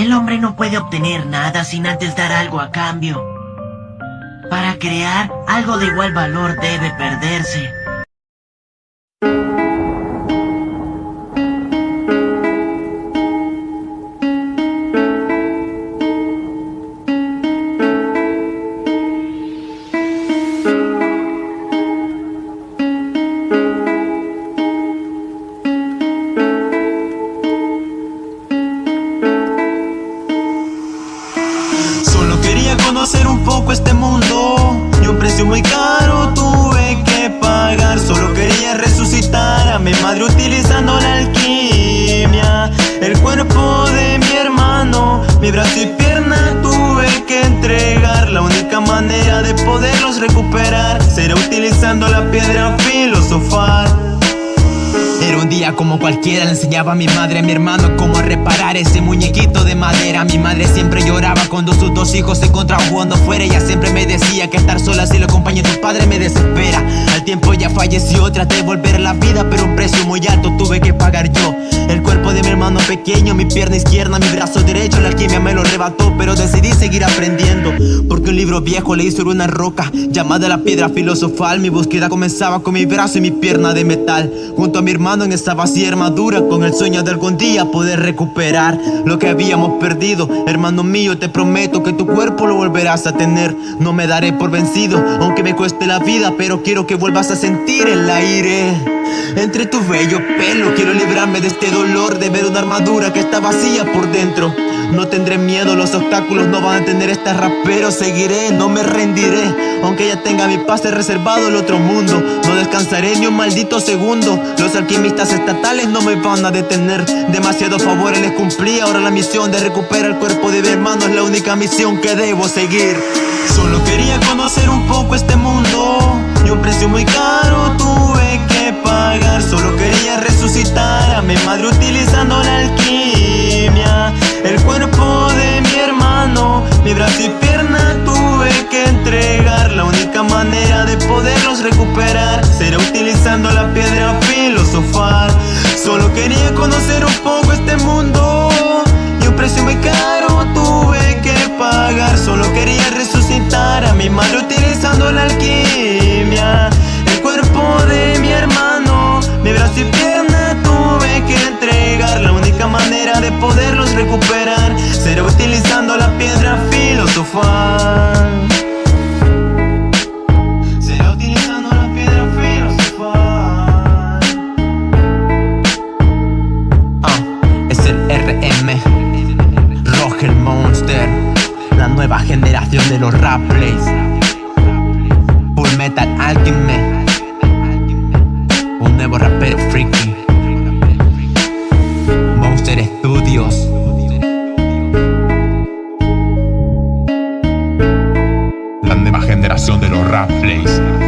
El hombre no puede obtener nada sin antes dar algo a cambio. Para crear, algo de igual valor debe perderse. Precio muy caro. Tuve que pagar Solo quería resucitar a mi madre utilizando la alquimia. El cuerpo de mi hermano, mi brazo y pierna tuve que entregar. La única manera de poderlos recuperar Será utilizando la piedra filosofal. Era un día como cualquiera, le enseñaba a mi madre, a mi hermano cómo reparar ese muñequito de madera. Mi madre siempre lloraba cuando sus dos hijos se encontraban jugando fuera Ella siempre me decía que estar sola si lo acompaña tu padre me desespera. Al tiempo ya falleció, traté de volver a la vida pero un precio muy alto tuve que pagar yo. El cuerpo de mi hermano pequeño, mi pierna izquierda, mi brazo derecho La alquimia me lo arrebató pero decidí seguir aprendiendo Porque un libro viejo leí sobre una roca llamada la piedra filosofal. Mi búsqueda comenzaba con mi brazo y mi pierna de metal. Junto a mi hermano en esta vacía armadura Con el sueño de algún día poder recuperar Lo que habíamos perdido. Hermano mío te prometo que tu cuerpo lo volverás a tener. No me daré por vencido Aunque me cueste la vida Pero quiero que vuelvas a sentir el aire entre tu bello pelo. Quiero librarme de este dolor De ver una armadura que está vacía por dentro. No tendré miedo, los obstáculos no van a tener este rapero Seguiré, no me rendiré. Aunque ya tenga mi pase reservado el otro mundo No descansaré ni un maldito segundo. Los alquimistas estatales no me van a detener. Demasiados favores les cumplí Ahora la misión de recuperar el cuerpo de mi hermano Es la única misión que debo seguir. Solo quería conocer un poco este mundo Y un precio muy caro tuve que pagar. Solo quería resucitar a mi madre utilizando la tuve que entregar La única manera de poderlos recuperar. Será utilizando la piedra filosofal. Solo quería conocer un poco este mundo Y un precio muy caro tuve que pagar. Solo quería resucitar a mi madre utilizando la alquimia. El cuerpo de mi hermano, mi brazo y pierna tuve que entregar. La única manera de poderlos recuperar Será utilizando la piedra filosofal Será utilizando la piedra filosofal Ah, es el RM Roger Monster La nueva generación de los rap plays. Full Metal Alchemy La nueva